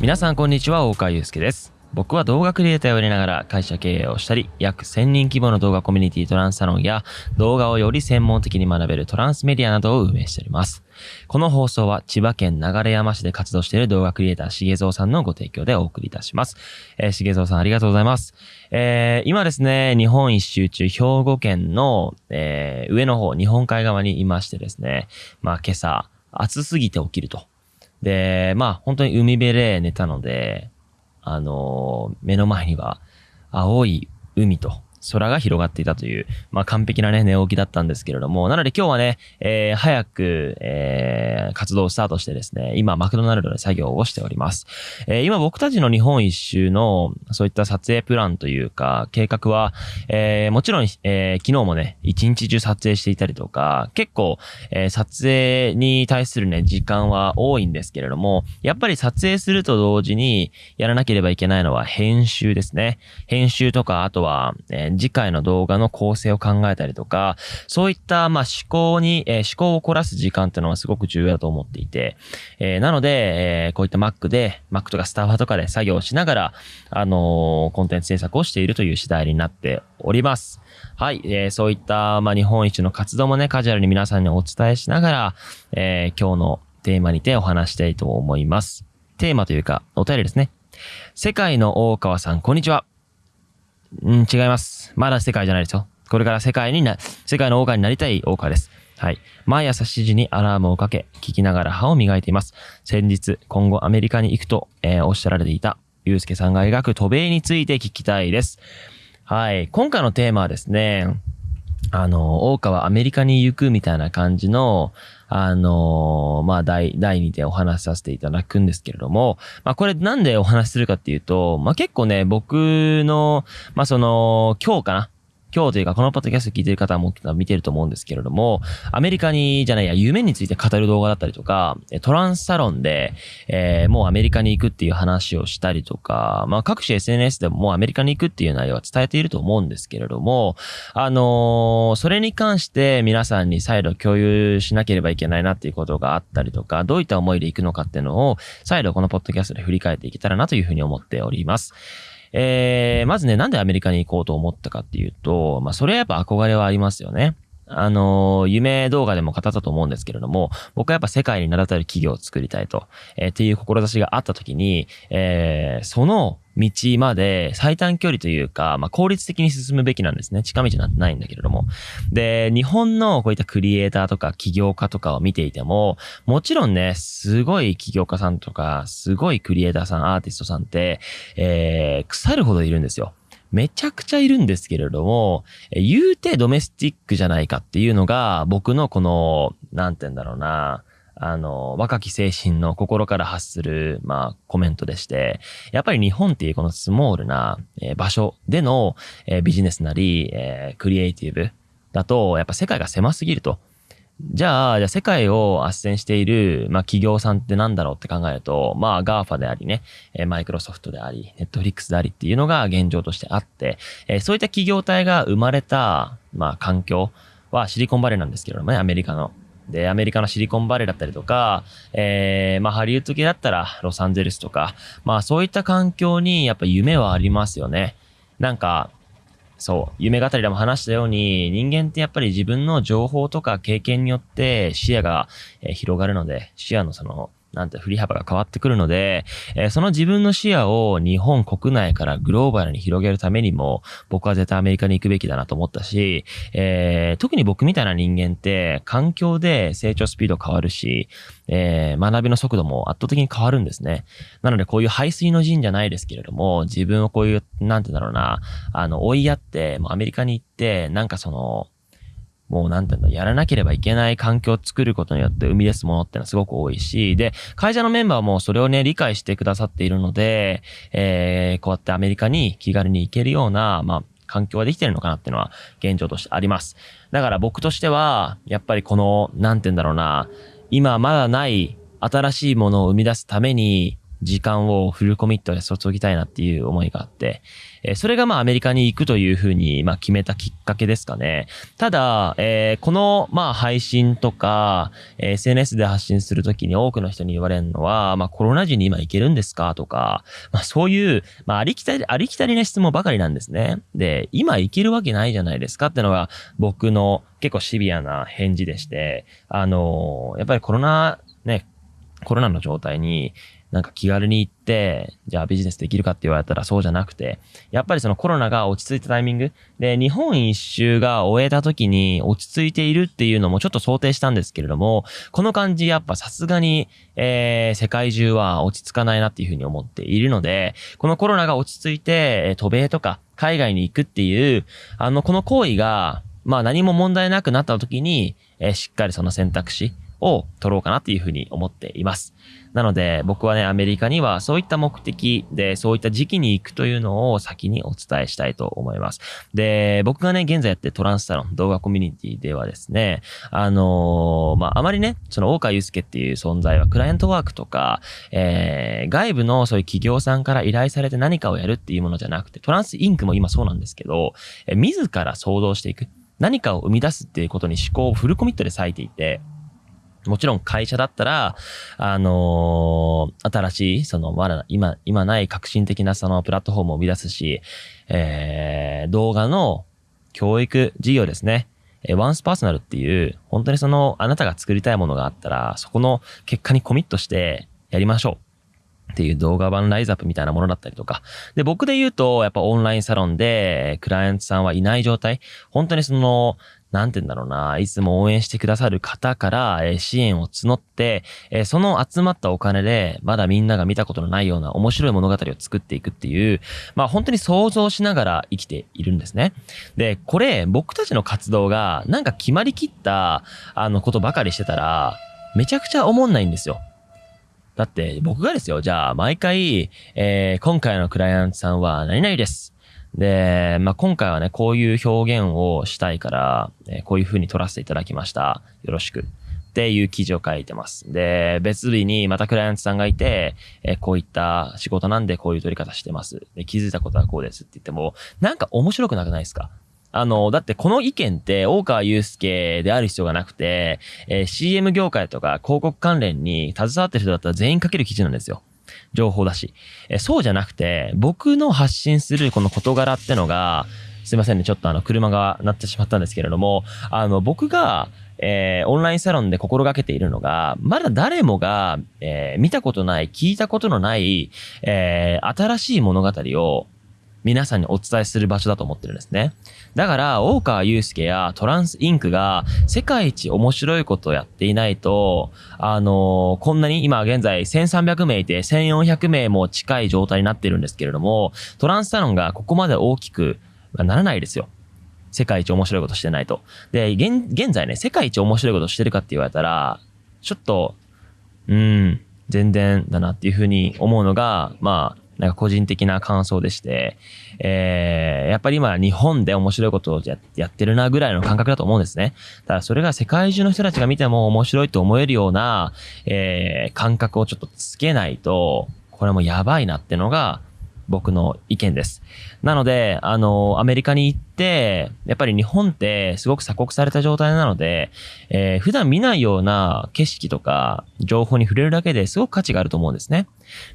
皆さんこんにちは大川祐介です僕は動画クリエイターをやりながら会社経営をしたり、約1000人規模の動画コミュニティトランスサロンや動画をより専門的に学べるトランスメディアなどを運営しております。この放送は千葉県流山市で活動している動画クリエイターしげぞうさんのご提供でお送りいたします。えー、しげぞうさんありがとうございます。えー、今ですね、日本一周中兵庫県の、えー、上の方、日本海側にいましてですね、まあ今朝暑すぎて起きると。で、まあ本当に海辺で寝たので、あの目の前には青い海と空が広がっていたという、まあ、完璧なね、寝起きだったんですけれども、なので今日はね、えー、早く、えー、活動をスタートしてですね、今、マクドナルドで作業をしております。えー、今僕たちの日本一周の、そういった撮影プランというか、計画は、えー、もちろん、えー、昨日もね、一日中撮影していたりとか、結構、えー、撮影に対するね、時間は多いんですけれども、やっぱり撮影すると同時に、やらなければいけないのは編集ですね。編集とか、あとは、えー次回の動画の構成を考えたりとか、そういった、まあ、思考に、えー、思考を凝らす時間っていうのはすごく重要だと思っていて、えー、なので、えー、こういった Mac で、Mac とかスタバとかで作業しながら、あのコンテンツ制作をしているという次第になっております。はい、えー、そういった、まあ、日本一の活動もね、カジュアルに皆さんにお伝えしながら、えー、今日のテーマにてお話したいと思います。テーマというか、お便りですね。世界の大川さん、こんにちは。うん、違います。まだ世界じゃないですよ。これから世界にな、世界の王家になりたい王家です。はい。毎朝7時にアラームをかけ、聞きながら歯を磨いています。先日、今後アメリカに行くと、えー、おっしゃられていた、ゆうすけさんが描く渡米について聞きたいです。はい。今回のテーマはですね、あの、大川アメリカに行くみたいな感じの、あのー、まあ、第、第2点お話しさせていただくんですけれども、まあ、これなんでお話しするかっていうと、まあ、結構ね、僕の、まあ、その、今日かな今日というかこのポッドキャスト聞いてる方も見てると思うんですけれども、アメリカに、じゃないや、夢について語る動画だったりとか、トランスサロンで、えー、もうアメリカに行くっていう話をしたりとか、まあ各種 SNS でももうアメリカに行くっていう内容は伝えていると思うんですけれども、あのー、それに関して皆さんに再度共有しなければいけないなっていうことがあったりとか、どういった思いで行くのかっていうのを、再度このポッドキャストで振り返っていけたらなというふうに思っております。えー、まずね、なんでアメリカに行こうと思ったかっていうと、まあ、それはやっぱ憧れはありますよね。あの、夢動画でも語ったと思うんですけれども、僕はやっぱ世界に名だたる企業を作りたいと、えー、っていう志があった時に、えー、その道まで最短距離というか、まあ、効率的に進むべきなんですね。近道なんてないんだけれども。で、日本のこういったクリエイターとか起業家とかを見ていても、もちろんね、すごい起業家さんとか、すごいクリエイターさん、アーティストさんって、えー、腐るほどいるんですよ。めちゃくちゃいるんですけれども、言うてドメスティックじゃないかっていうのが、僕のこの、なんて言うんだろうな、あの、若き精神の心から発する、まあ、コメントでして、やっぱり日本っていうこのスモールな、え、場所での、えー、ビジネスなり、えー、クリエイティブだと、やっぱ世界が狭すぎると。じゃあ、じゃあ世界を斡旋している、まあ企業さんってなんだろうって考えると、まあ GAFA でありね、マイクロソフトであり、ネットフリックスでありっていうのが現状としてあって、え、そういった企業体が生まれた、まあ環境はシリコンバレーなんですけどもね、アメリカの。で、アメリカのシリコンバレーだったりとか、えー、まあハリウッド系だったらロサンゼルスとか、まあそういった環境にやっぱ夢はありますよね。なんか、そう、夢語りでも話したように、人間ってやっぱり自分の情報とか経験によって視野が広がるので、視野のそのなんて振り幅が変わってくるので、えー、その自分の視野を日本国内からグローバルに広げるためにも、僕は絶対アメリカに行くべきだなと思ったし、えー、特に僕みたいな人間って、環境で成長スピード変わるし、えー、学びの速度も圧倒的に変わるんですね。なので、こういう排水の陣じゃないですけれども、自分をこういう、なんてだろうな、あの、追いやって、もうアメリカに行って、なんかその、もうなんていうの、やらなければいけない環境を作ることによって生み出すものってのはすごく多いし、で、会社のメンバーもそれをね、理解してくださっているので、えー、こうやってアメリカに気軽に行けるような、まあ、環境ができてるのかなっていうのは現状としてあります。だから僕としては、やっぱりこの、なんて言うんだろうな、今まだない新しいものを生み出すために、時間をフルコミットで注ぎたいなっていう思いがあって、えー、それがまあアメリカに行くというふうにまあ決めたきっかけですかね。ただ、えー、このまあ配信とか、えー、SNS で発信するときに多くの人に言われるのは、まあコロナ時に今行けるんですかとか、まあそういう、まあありきたり、ありきたりな質問ばかりなんですね。で、今行けるわけないじゃないですかってのが僕の結構シビアな返事でして、あのやっぱりコロナ、ね、コロナの状態に、なんか気軽に行って、じゃあビジネスできるかって言われたらそうじゃなくて、やっぱりそのコロナが落ち着いたタイミング。で、日本一周が終えた時に落ち着いているっていうのもちょっと想定したんですけれども、この感じやっぱさすがに、えー、世界中は落ち着かないなっていうふうに思っているので、このコロナが落ち着いて、え渡米とか海外に行くっていう、あの、この行為が、まあ何も問題なくなった時に、えー、しっかりその選択肢を取ろうかなっていうふうに思っています。なので僕はね、アメリカにはそういった目的で、そういった時期に行くというのを先にお伝えしたいと思います。で、僕がね、現在やってトランスサロン動画コミュニティではですね、あのー、まあ、あまりね、その大川祐介っていう存在はクライアントワークとか、えー、外部のそういう企業さんから依頼されて何かをやるっていうものじゃなくて、トランスインクも今そうなんですけど、え自ら想像していく。何かを生み出すっていうことに思考をフルコミットで割いていて、もちろん会社だったら、あのー、新しい、その、まだ今、今ない革新的なそのプラットフォームを生み出すし、えー、動画の教育事業ですね。えワンスパーソナルっていう、本当にその、あなたが作りたいものがあったら、そこの結果にコミットしてやりましょう。っていう動画版ライズアップみたいなものだったりとか。で、僕で言うと、やっぱオンラインサロンで、クライアントさんはいない状態。本当にその、なんて言うんだろうな、いつも応援してくださる方から、え支援を募って、えその集まったお金で、まだみんなが見たことのないような面白い物語を作っていくっていう、まあ本当に想像しながら生きているんですね。で、これ、僕たちの活動が、なんか決まりきった、あの、ことばかりしてたら、めちゃくちゃ思んないんですよ。だって僕がですよ、じゃあ毎回、えー、今回のクライアントさんは何々です。で、まあ、今回はね、こういう表現をしたいから、えー、こういう風に撮らせていただきました。よろしく。っていう記事を書いてます。で、別日にまたクライアントさんがいて、えー、こういった仕事なんでこういう撮り方してます。で、気づいたことはこうですって言っても、なんか面白くなくないですか？あの、だってこの意見って大川祐介である必要がなくて、えー、CM 業界とか広告関連に携わってる人だったら全員書ける記事なんですよ。情報だし。えそうじゃなくて、僕の発信するこの事柄ってのが、すいませんね、ちょっとあの、車が鳴ってしまったんですけれども、あの、僕が、えー、オンラインサロンで心がけているのが、まだ誰もが、えー、見たことない、聞いたことのない、えー、新しい物語を皆さんにお伝えする場所だと思ってるんですね。だから、大川祐介やトランスインクが世界一面白いことをやっていないと、あのー、こんなに今現在1300名いて1400名も近い状態になってるんですけれども、トランスサロンがここまで大きくならないですよ。世界一面白いことしてないと。で、現現在ね、世界一面白いことしてるかって言われたら、ちょっと、うん、全然だなっていうふうに思うのが、まあ、なんか個人的な感想でして、えー、やっぱり今日本で面白いことをやってるなぐらいの感覚だと思うんですね。ただそれが世界中の人たちが見ても面白いと思えるような、えー、感覚をちょっとつけないと、これもやばいなってのが、僕の意見です。なので、あの、アメリカに行って、やっぱり日本ってすごく鎖国された状態なので、えー、普段見ないような景色とか情報に触れるだけですごく価値があると思うんですね。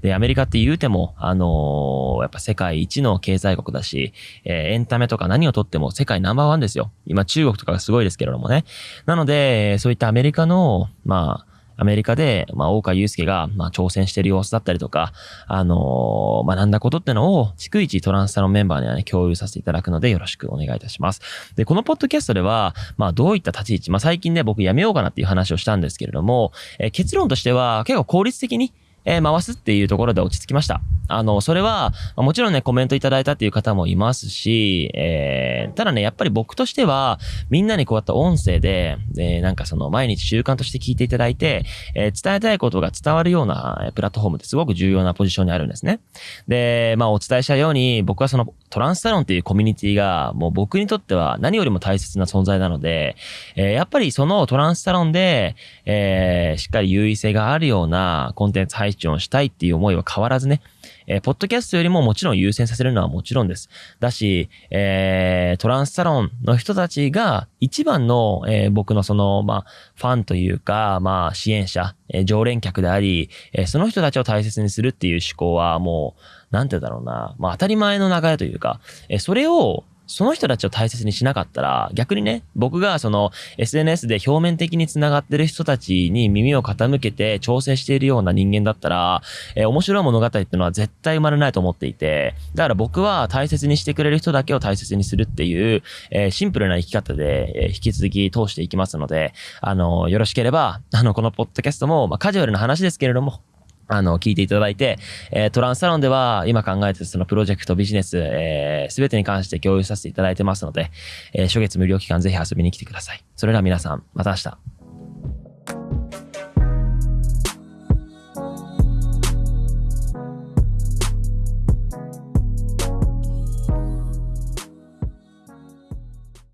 で、アメリカって言うても、あのー、やっぱ世界一の経済国だし、えー、エンタメとか何をとっても世界ナンバーワンですよ。今中国とかがすごいですけれどもね。なので、そういったアメリカの、まあ、アメリカで、まあ、大川祐介が、まあ、挑戦してる様子だったりとか、あのー、学んだことってのを、逐一トランスサロンメンバーにはね、共有させていただくので、よろしくお願いいたします。で、このポッドキャストでは、まあ、どういった立ち位置、まあ、最近ね、僕やめようかなっていう話をしたんですけれども、えー、結論としては、結構効率的に、えー、回すっていうところで落ち着きました。あの、それは、もちろんね、コメントいただいたっていう方もいますし、えー、ただね、やっぱり僕としては、みんなにこうやった音声で、で、なんかその、毎日習慣として聞いていただいて、えー、伝えたいことが伝わるようなえプラットフォームってすごく重要なポジションにあるんですね。で、まあ、お伝えしたように、僕はその、トランスサロンっていうコミュニティが、もう僕にとっては何よりも大切な存在なので、えー、やっぱりそのトランスサロンで、えー、しっかり優位性があるようなコンテンツ配信配信をしたいっていう思いは変わらずね、えー、ポッドキャストよりももちろん優先させるのはもちろんです。だし、えー、トランスサロンの人たちが一番の、えー、僕のその、まあ、ファンというか、まあ、支援者、えー、常連客であり、えー、その人たちを大切にするっていう思考はもう、なんて言うだろうな、まあ、当たり前の流れというか、えー、それを、その人たちを大切にしなかったら、逆にね、僕がその SNS で表面的に繋がってる人たちに耳を傾けて調整しているような人間だったら、えー、面白い物語っていうのは絶対生まれないと思っていて、だから僕は大切にしてくれる人だけを大切にするっていう、えー、シンプルな生き方で、えー、引き続き通していきますので、あの、よろしければ、あの、このポッドキャストも、まあ、カジュアルな話ですけれども、あの、聞いていただいて、えー、トランスサロンでは今考えているそのプロジェクト、ビジネス、えー、すべてに関して共有させていただいてますので、えー、初月無料期間ぜひ遊びに来てください。それでは皆さん、また明日。